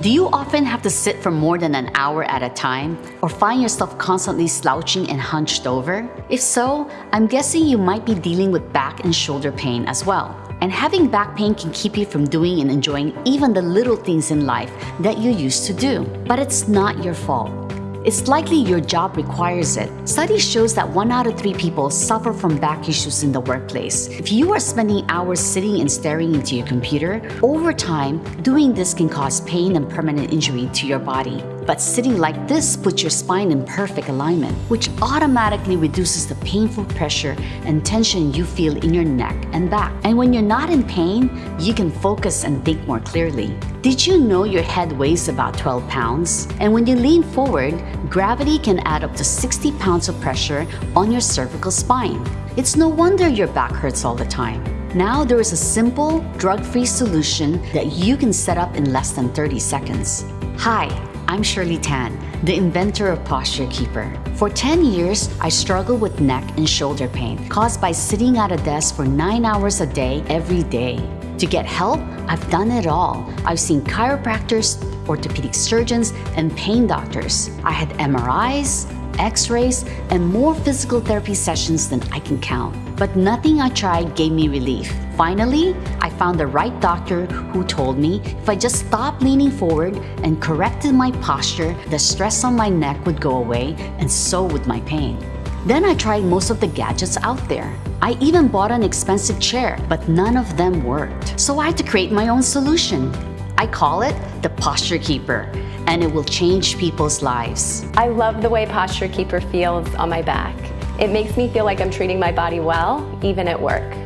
Do you often have to sit for more than an hour at a time or find yourself constantly slouching and hunched over? If so, I'm guessing you might be dealing with back and shoulder pain as well. And having back pain can keep you from doing and enjoying even the little things in life that you used to do. But it's not your fault. It's likely your job requires it. Study shows that one out of three people suffer from back issues in the workplace. If you are spending hours sitting and staring into your computer, over time, doing this can cause pain and permanent injury to your body. But sitting like this puts your spine in perfect alignment, which automatically reduces the painful pressure and tension you feel in your neck and back. And when you're not in pain, you can focus and think more clearly. Did you know your head weighs about 12 pounds? And when you lean forward, gravity can add up to 60 pounds of pressure on your cervical spine. It's no wonder your back hurts all the time. Now there is a simple, drug-free solution that you can set up in less than 30 seconds. Hi, I'm Shirley Tan, the inventor of Posture Keeper. For 10 years, I struggled with neck and shoulder pain caused by sitting at a desk for 9 hours a day every day. To get help, I've done it all. I've seen chiropractors, orthopedic surgeons, and pain doctors. I had MRIs, x-rays, and more physical therapy sessions than I can count. But nothing I tried gave me relief. Finally, I found the right doctor who told me if I just stopped leaning forward and corrected my posture, the stress on my neck would go away and so would my pain. Then I tried most of the gadgets out there. I even bought an expensive chair, but none of them worked. So I had to create my own solution. I call it the Posture Keeper, and it will change people's lives. I love the way Posture Keeper feels on my back. It makes me feel like I'm treating my body well, even at work.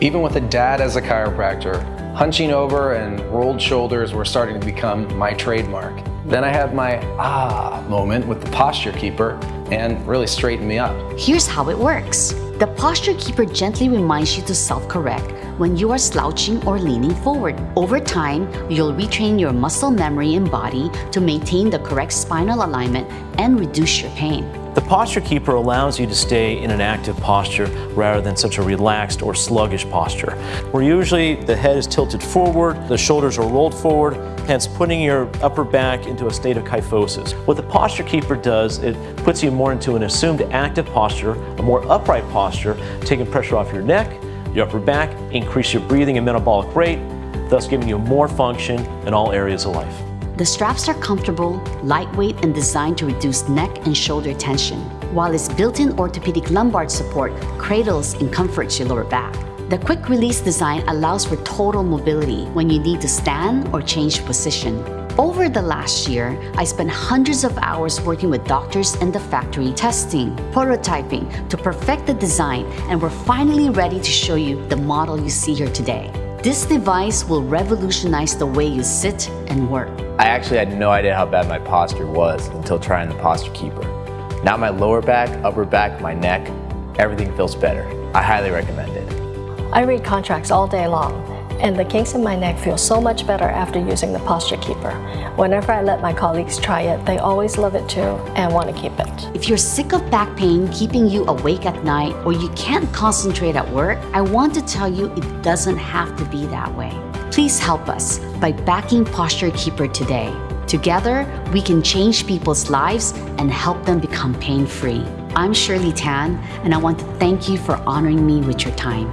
Even with a dad as a chiropractor, hunching over and rolled shoulders were starting to become my trademark. Then I had my ah moment with the Posture Keeper and really straightened me up. Here's how it works. The Posture Keeper gently reminds you to self-correct when you are slouching or leaning forward. Over time, you'll retrain your muscle memory and body to maintain the correct spinal alignment and reduce your pain. The Posture Keeper allows you to stay in an active posture rather than such a relaxed or sluggish posture, where usually the head is tilted forward, the shoulders are rolled forward, hence putting your upper back into a state of kyphosis. What the Posture Keeper does, it puts you more into an assumed active posture, a more upright posture, taking pressure off your neck, your upper back, increase your breathing and metabolic rate, thus giving you more function in all areas of life. The straps are comfortable, lightweight, and designed to reduce neck and shoulder tension, while its built-in orthopedic lumbar support cradles and comforts your lower back. The quick release design allows for total mobility when you need to stand or change position. Over the last year, I spent hundreds of hours working with doctors and the factory testing, prototyping to perfect the design and we're finally ready to show you the model you see here today. This device will revolutionize the way you sit and work. I actually had no idea how bad my posture was until trying the Posture Keeper. Now my lower back, upper back, my neck, everything feels better. I highly recommend it. I read contracts all day long, and the kinks in my neck feel so much better after using the Posture Keeper. Whenever I let my colleagues try it, they always love it too and want to keep it. If you're sick of back pain keeping you awake at night or you can't concentrate at work, I want to tell you it doesn't have to be that way. Please help us by backing Posture Keeper today. Together, we can change people's lives and help them become pain-free. I'm Shirley Tan, and I want to thank you for honoring me with your time.